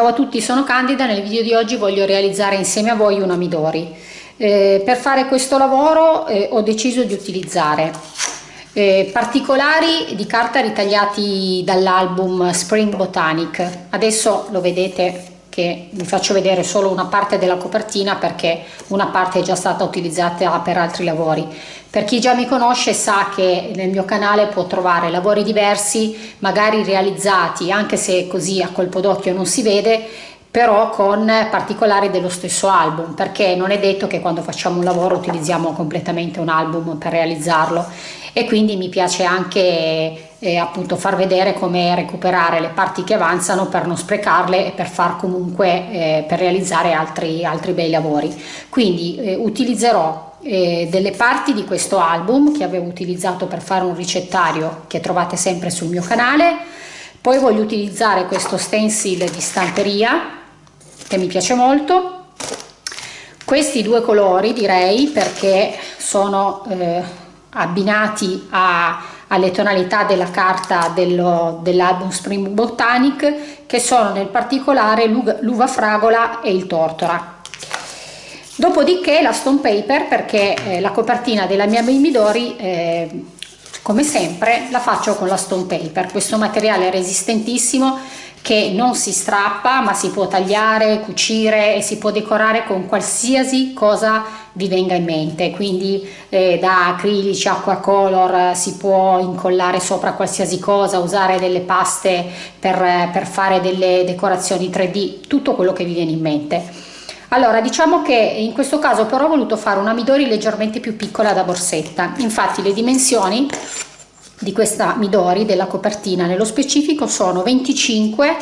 Ciao a tutti, sono Candida, nel video di oggi voglio realizzare insieme a voi una Midori. Eh, per fare questo lavoro eh, ho deciso di utilizzare eh, particolari di carta ritagliati dall'album Spring Botanic. Adesso lo vedete che vi faccio vedere solo una parte della copertina perché una parte è già stata utilizzata per altri lavori. Per chi già mi conosce sa che nel mio canale può trovare lavori diversi, magari realizzati, anche se così a colpo d'occhio non si vede, però con particolari dello stesso album perché non è detto che quando facciamo un lavoro utilizziamo completamente un album per realizzarlo e quindi mi piace anche eh, appunto far vedere come recuperare le parti che avanzano per non sprecarle e per far comunque eh, per realizzare altri, altri bei lavori. Quindi eh, utilizzerò eh, delle parti di questo album che avevo utilizzato per fare un ricettario che trovate sempre sul mio canale. Poi voglio utilizzare questo stencil di stamperia che mi piace molto. Questi due colori direi perché sono eh, abbinati a, alle tonalità della carta dell'album Spring Botanic che sono nel particolare l'uva fragola e il tortora. Dopodiché la stone paper perché eh, la copertina della mia Midori eh, come sempre la faccio con la stone paper. Questo materiale è resistentissimo che non si strappa ma si può tagliare, cucire e si può decorare con qualsiasi cosa vi venga in mente quindi eh, da acrilici, acqua color si può incollare sopra qualsiasi cosa, usare delle paste per, per fare delle decorazioni 3D, tutto quello che vi viene in mente. Allora, diciamo che in questo caso però ho voluto fare una Midori leggermente più piccola da borsetta, infatti le dimensioni di questa Midori della copertina. Nello specifico sono 25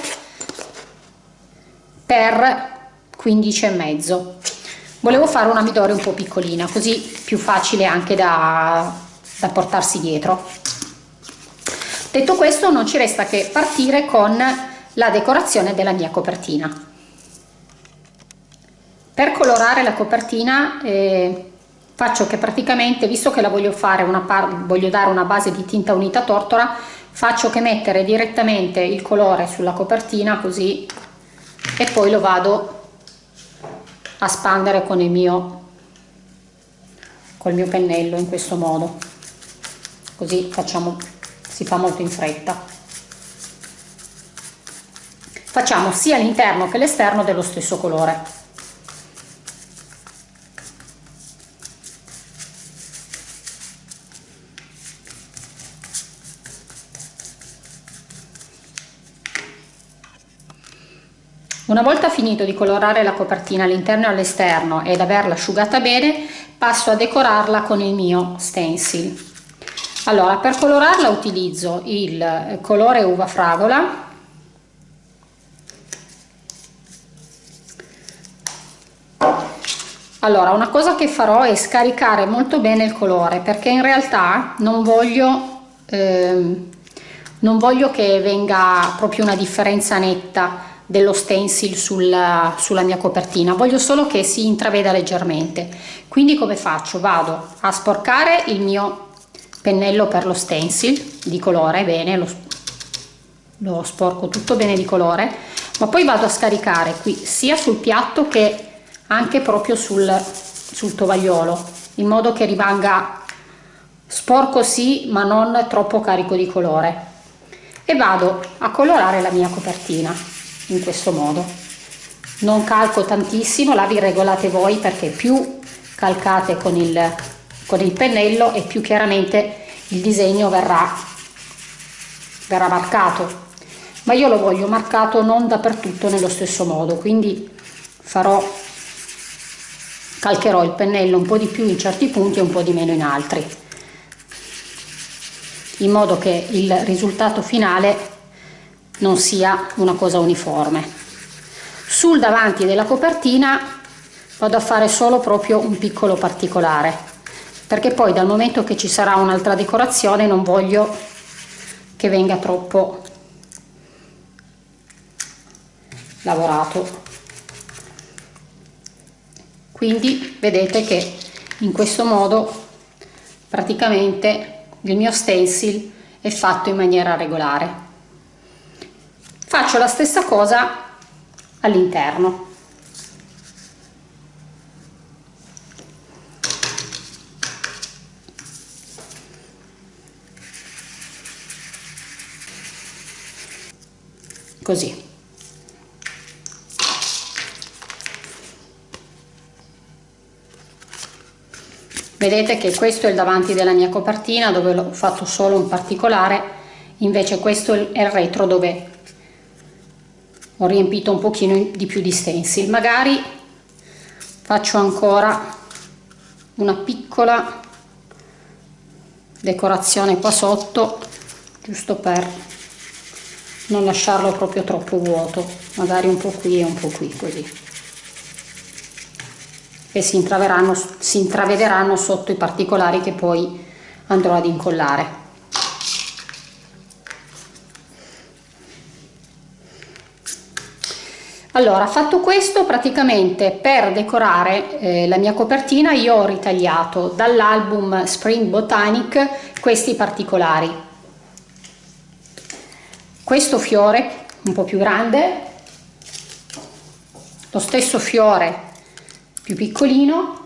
per 15 e mezzo. Volevo fare una Midori un po' piccolina così più facile anche da, da portarsi dietro. Detto questo non ci resta che partire con la decorazione della mia copertina. Per colorare la copertina eh, faccio che praticamente visto che la voglio fare una voglio dare una base di tinta unita tortora faccio che mettere direttamente il colore sulla copertina così e poi lo vado a spandere con il mio col mio pennello in questo modo. Così facciamo si fa molto in fretta. Facciamo sia l'interno che l'esterno dello stesso colore Una volta finito di colorare la copertina all'interno e all'esterno ed averla asciugata bene, passo a decorarla con il mio stencil. Allora, per colorarla utilizzo il colore uva fragola, Allora, una cosa che farò è scaricare molto bene il colore perché in realtà non voglio, ehm, non voglio che venga proprio una differenza netta dello stencil sulla, sulla mia copertina. Voglio solo che si intraveda leggermente. Quindi come faccio? Vado a sporcare il mio pennello per lo stencil di colore bene lo, lo sporco tutto bene di colore ma poi vado a scaricare qui sia sul piatto che anche proprio sul, sul tovagliolo in modo che rimanga sporco sì ma non troppo carico di colore. E vado a colorare la mia copertina in questo modo. Non calco tantissimo la vi regolate voi perché più calcate con il, con il pennello e più chiaramente il disegno verrà, verrà marcato. Ma io lo voglio marcato non dappertutto nello stesso modo quindi farò calcherò il pennello un po' di più in certi punti e un po' di meno in altri. In modo che il risultato finale non sia una cosa uniforme. Sul davanti della copertina vado a fare solo proprio un piccolo particolare perché poi dal momento che ci sarà un'altra decorazione non voglio che venga troppo lavorato. Quindi vedete che in questo modo praticamente il mio stencil è fatto in maniera regolare faccio la stessa cosa all'interno. Così. Vedete che questo è il davanti della mia copertina dove ho fatto solo un particolare invece questo è il retro dove ho riempito un pochino di più di stencil. Magari faccio ancora una piccola decorazione qua sotto giusto per non lasciarlo proprio troppo vuoto. Magari un po' qui e un po' qui così. E si si intravederanno sotto i particolari che poi andrò ad incollare. Allora, fatto questo, praticamente per decorare eh, la mia copertina io ho ritagliato dall'album Spring Botanic questi particolari. Questo fiore un po' più grande, lo stesso fiore più piccolino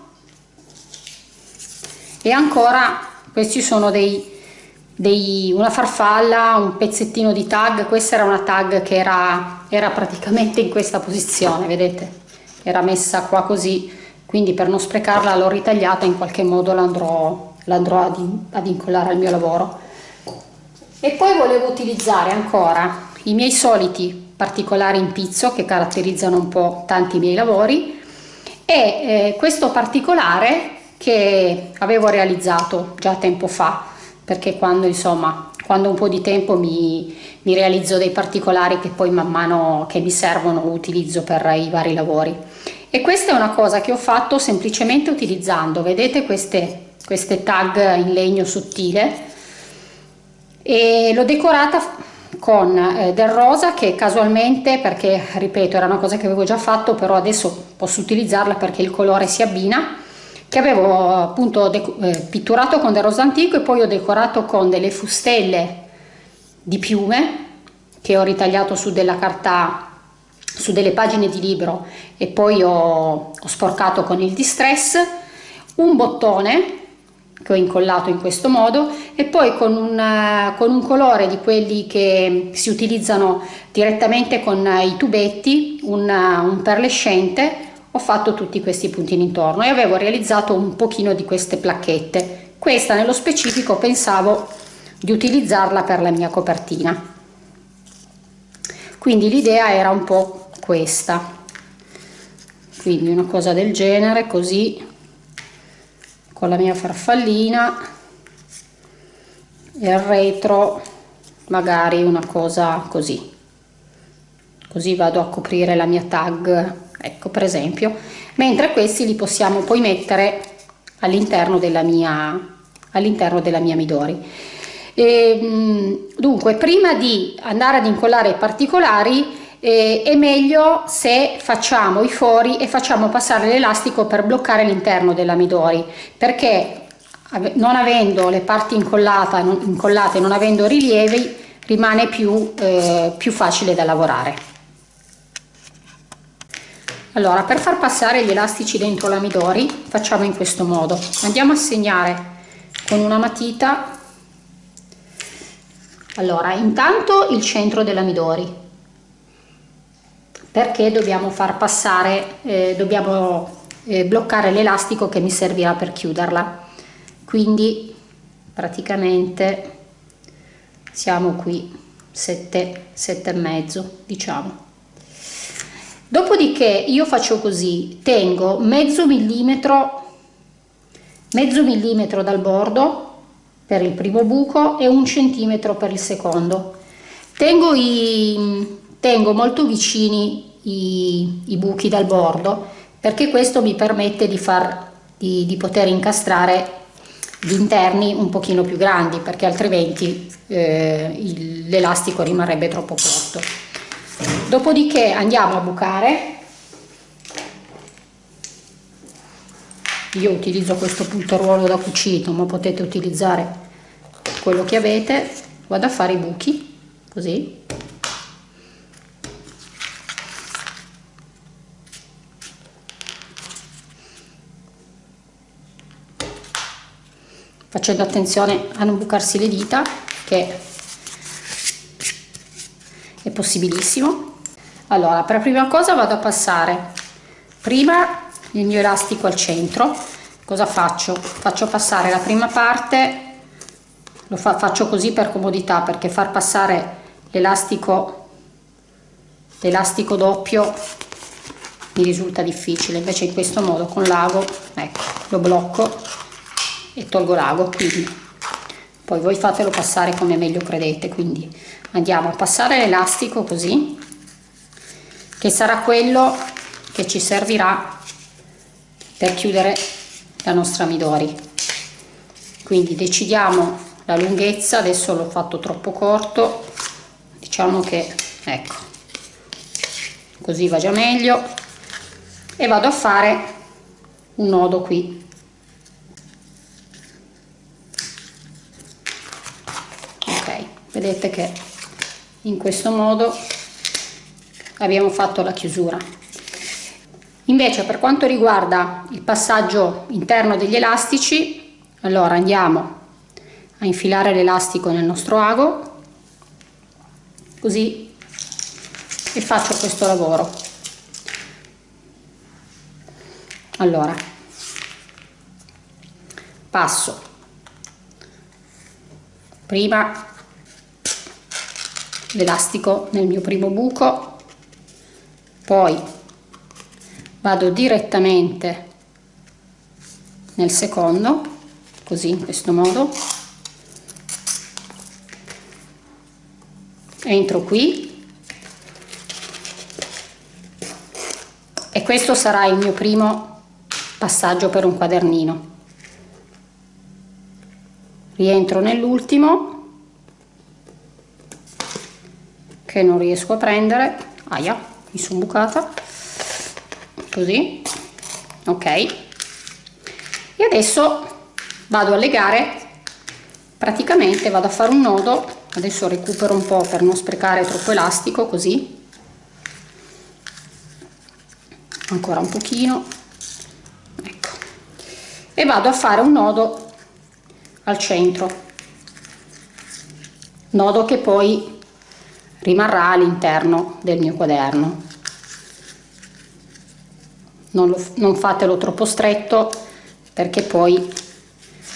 e ancora questi sono dei, dei, una farfalla, un pezzettino di tag, questa era una tag che era, era praticamente in questa posizione, vedete? Era messa qua così, quindi per non sprecarla l'ho ritagliata, in qualche modo l'andrò ad, ad incollare al mio lavoro. E poi volevo utilizzare ancora i miei soliti particolari in pizzo che caratterizzano un po' tanti miei lavori e eh, questo particolare che avevo realizzato già tempo fa perché quando insomma quando un po' di tempo mi, mi realizzo dei particolari che poi man mano che mi servono utilizzo per i vari lavori. E questa è una cosa che ho fatto semplicemente utilizzando vedete queste, queste tag in legno sottile? E l'ho decorata con eh, del rosa che casualmente perché ripeto era una cosa che avevo già fatto però adesso posso utilizzarla perché il colore si abbina che avevo appunto eh, pitturato con del rosa antico e poi ho decorato con delle fustelle di piume che ho ritagliato su della carta su delle pagine di libro e poi ho, ho sporcato con il distress un bottone che ho incollato in questo modo e poi con un, con un colore di quelli che si utilizzano direttamente con i tubetti, un, un perlescente, ho fatto tutti questi puntini intorno e avevo realizzato un pochino di queste placchette. Questa nello specifico pensavo di utilizzarla per la mia copertina. Quindi l'idea era un po' questa. Quindi una cosa del genere, così con la mia farfallina e al retro magari una cosa così così vado a coprire la mia tag ecco per esempio mentre questi li possiamo poi mettere all'interno della mia all'interno della mia midori. E, mm, dunque prima di andare ad incollare i particolari eh, è meglio se facciamo i fori e facciamo passare l'elastico per bloccare l'interno della midori perché non avendo le parti incollate, non, incollate non avendo rilievi rimane più, eh, più facile da lavorare allora per far passare gli elastici dentro la midori facciamo in questo modo andiamo a segnare con una matita allora intanto il centro della midori perché dobbiamo far passare, eh, dobbiamo eh, bloccare l'elastico che mi servirà per chiuderla. Quindi praticamente siamo qui 7, 7 e mezzo diciamo. Dopodiché io faccio così, tengo mezzo millimetro, mezzo millimetro dal bordo per il primo buco e un centimetro per il secondo. Tengo i, tengo molto vicini i, i buchi dal bordo perché questo mi permette di, far, di, di poter incastrare gli interni un pochino più grandi perché altrimenti eh, l'elastico rimarrebbe troppo corto dopodiché andiamo a bucare. Io utilizzo questo punteruolo da cucito ma potete utilizzare quello che avete. Vado a fare i buchi così. Facendo attenzione a non bucarsi le dita che possibilissimo. Allora per prima cosa vado a passare prima il mio elastico al centro. Cosa faccio? Faccio passare la prima parte lo fa, faccio così per comodità perché far passare l'elastico l'elastico doppio mi risulta difficile. Invece in questo modo con l'ago ecco lo blocco e tolgo l'ago quindi poi voi fatelo passare come meglio credete quindi andiamo a passare l'elastico così che sarà quello che ci servirà per chiudere la nostra midori. Quindi decidiamo la lunghezza adesso l'ho fatto troppo corto diciamo che ecco così va già meglio. E vado a fare un nodo qui ok vedete che in questo modo abbiamo fatto la chiusura. Invece per quanto riguarda il passaggio interno degli elastici allora andiamo a infilare l'elastico nel nostro ago così e faccio questo lavoro. Allora passo. Prima l'elastico nel mio primo buco. Poi vado direttamente nel secondo così in questo modo. Entro qui. E questo sarà il mio primo passaggio per un quadernino. Rientro nell'ultimo che non riesco a prendere. Aia mi sono bucata. Così. Ok. E adesso vado a legare. Praticamente vado a fare un nodo. Adesso recupero un po' per non sprecare troppo elastico così. Ancora un pochino. Ecco. E vado a fare un nodo al centro. Nodo che poi rimarrà all'interno del mio quaderno. Non, lo, non fatelo troppo stretto perché poi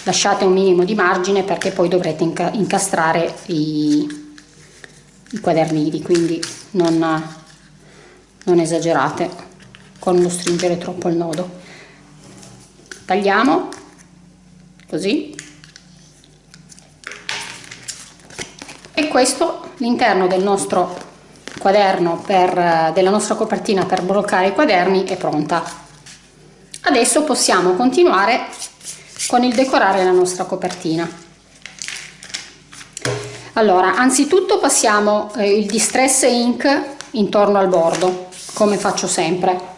lasciate un minimo di margine perché poi dovrete inca incastrare i, i quadernini quindi non, non esagerate con lo stringere troppo il nodo. Tagliamo così e questo l'interno del nostro quaderno per, della nostra copertina per bloccare i quaderni è pronta. Adesso possiamo continuare con il decorare la nostra copertina. Allora anzitutto passiamo eh, il distress ink intorno al bordo come faccio sempre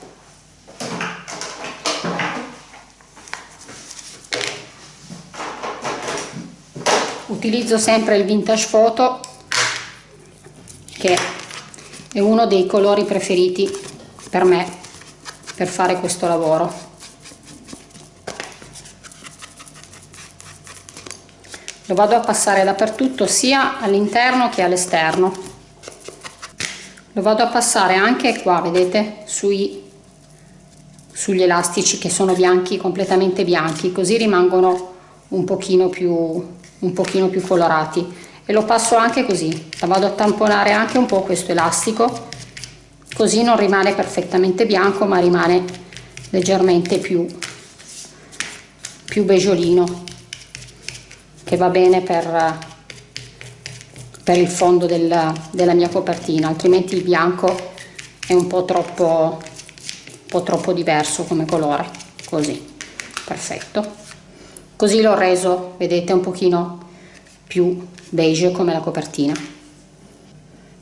utilizzo sempre il vintage photo che è uno dei colori preferiti per me per fare questo lavoro. Lo vado a passare dappertutto sia all'interno che all'esterno. Lo vado a passare anche qua vedete sui sugli elastici che sono bianchi completamente bianchi così rimangono un pochino più un pochino più colorati. E lo passo anche così. La vado a tamponare anche un po' questo elastico così non rimane perfettamente bianco ma rimane leggermente più più beggiolino che va bene per per il fondo del, della mia copertina. Altrimenti il bianco è un po' troppo un po' troppo diverso come colore. Così. Perfetto così l'ho reso vedete un pochino più beige come la copertina.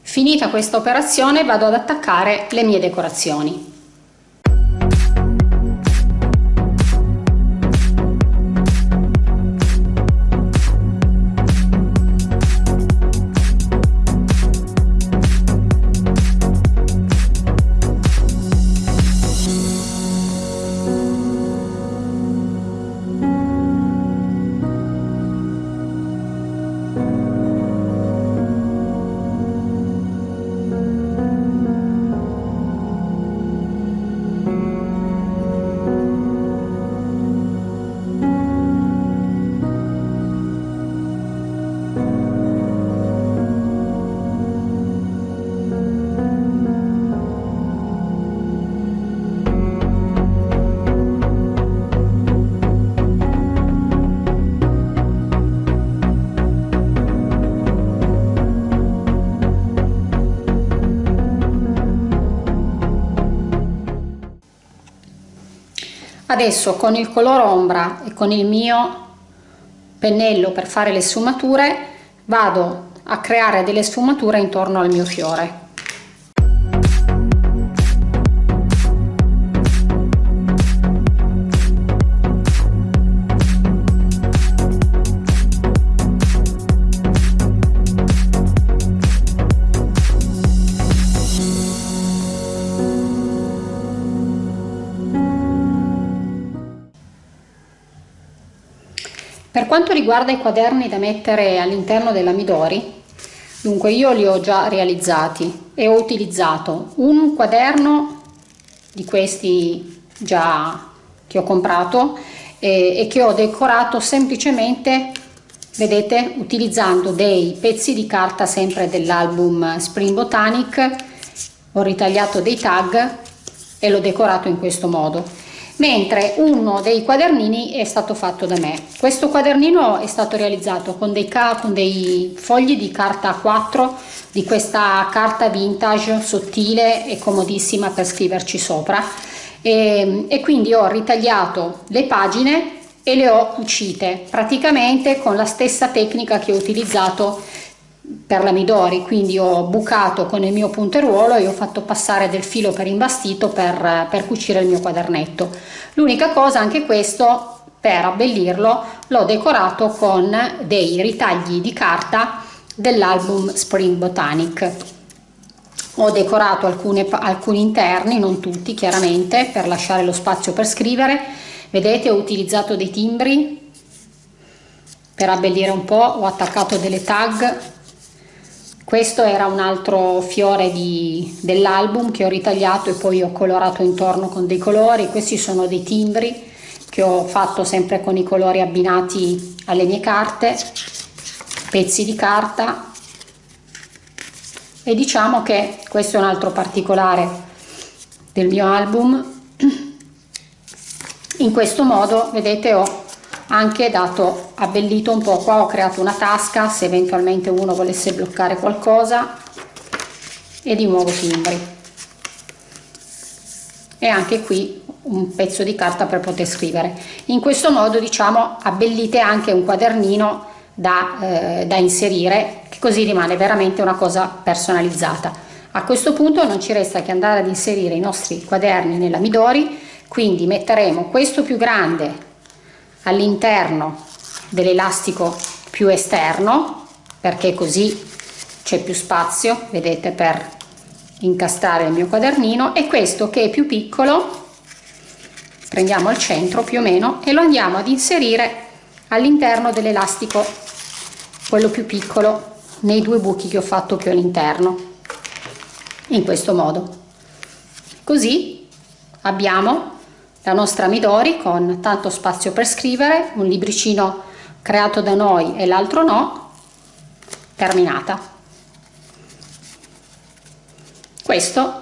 Finita questa operazione vado ad attaccare le mie decorazioni. Adesso con il color ombra e con il mio pennello per fare le sfumature vado a creare delle sfumature intorno al mio fiore Per quanto riguarda i quaderni da mettere all'interno della Midori, dunque io li ho già realizzati e ho utilizzato un quaderno di questi già che ho comprato e, e che ho decorato semplicemente vedete utilizzando dei pezzi di carta sempre dell'album Spring Botanic. Ho ritagliato dei tag e l'ho decorato in questo modo mentre uno dei quadernini è stato fatto da me. Questo quadernino è stato realizzato con dei, con dei fogli di carta A4 di questa carta vintage sottile e comodissima per scriverci sopra e, e quindi ho ritagliato le pagine e le ho cucite praticamente con la stessa tecnica che ho utilizzato per la Midori, quindi ho bucato con il mio punteruolo e ho fatto passare del filo per imbastito per, per cucire il mio quadernetto. L'unica cosa, anche questo, per abbellirlo, l'ho decorato con dei ritagli di carta dell'album Spring Botanic. Ho decorato alcune, alcuni interni, non tutti chiaramente, per lasciare lo spazio per scrivere. Vedete ho utilizzato dei timbri per abbellire un po', ho attaccato delle tag questo era un altro fiore dell'album che ho ritagliato e poi ho colorato intorno con dei colori. Questi sono dei timbri che ho fatto sempre con i colori abbinati alle mie carte, pezzi di carta e diciamo che questo è un altro particolare del mio album. In questo modo, vedete, ho anche dato abbellito un po' qua ho creato una tasca se eventualmente uno volesse bloccare qualcosa. E di nuovo timbri. E anche qui un pezzo di carta per poter scrivere. In questo modo diciamo abbellite anche un quadernino da, eh, da inserire che così rimane veramente una cosa personalizzata. A questo punto non ci resta che andare ad inserire i nostri quaderni nella Midori quindi metteremo questo più grande all'interno dell'elastico più esterno perché così c'è più spazio vedete per incastrare il mio quadernino e questo che è più piccolo prendiamo al centro più o meno e lo andiamo ad inserire all'interno dell'elastico quello più piccolo nei due buchi che ho fatto più all'interno in questo modo. Così abbiamo la nostra Midori con tanto spazio per scrivere, un libricino creato da noi e l'altro no, terminata. Questo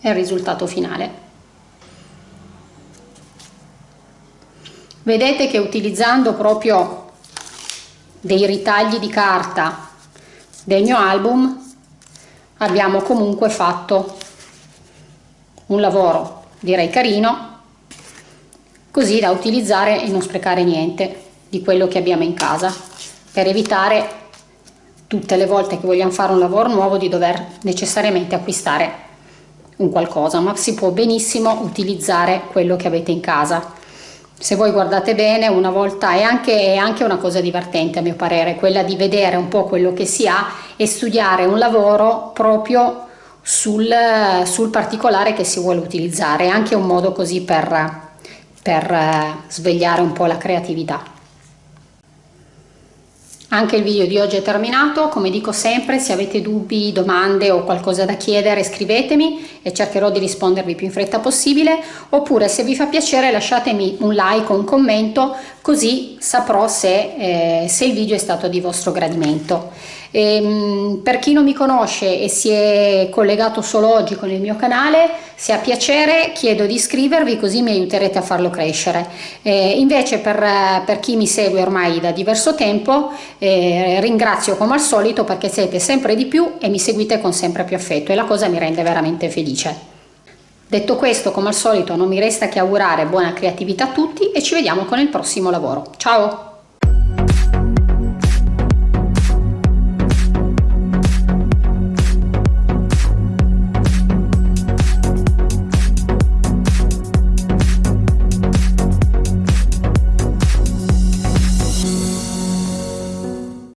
è il risultato finale. Vedete che utilizzando proprio dei ritagli di carta del mio album abbiamo comunque fatto un lavoro direi carino così da utilizzare e non sprecare niente di quello che abbiamo in casa per evitare tutte le volte che vogliamo fare un lavoro nuovo di dover necessariamente acquistare un qualcosa ma si può benissimo utilizzare quello che avete in casa. Se voi guardate bene una volta è anche, è anche una cosa divertente a mio parere quella di vedere un po' quello che si ha e studiare un lavoro proprio sul, sul particolare che si vuole utilizzare, è anche un modo così per, per eh, svegliare un po' la creatività. Anche il video di oggi è terminato, come dico sempre se avete dubbi, domande o qualcosa da chiedere scrivetemi e cercherò di rispondervi più in fretta possibile oppure se vi fa piacere lasciatemi un like o un commento così saprò se, eh, se il video è stato di vostro gradimento. E, ehm, per chi non mi conosce e si è collegato solo oggi con il mio canale, se ha piacere chiedo di iscrivervi così mi aiuterete a farlo crescere. E invece per, per, chi mi segue ormai da diverso tempo eh, ringrazio come al solito perché siete sempre di più e mi seguite con sempre più affetto e la cosa mi rende veramente felice. Detto questo, come al solito, non mi resta che augurare buona creatività a tutti e ci vediamo con il prossimo lavoro. Ciao!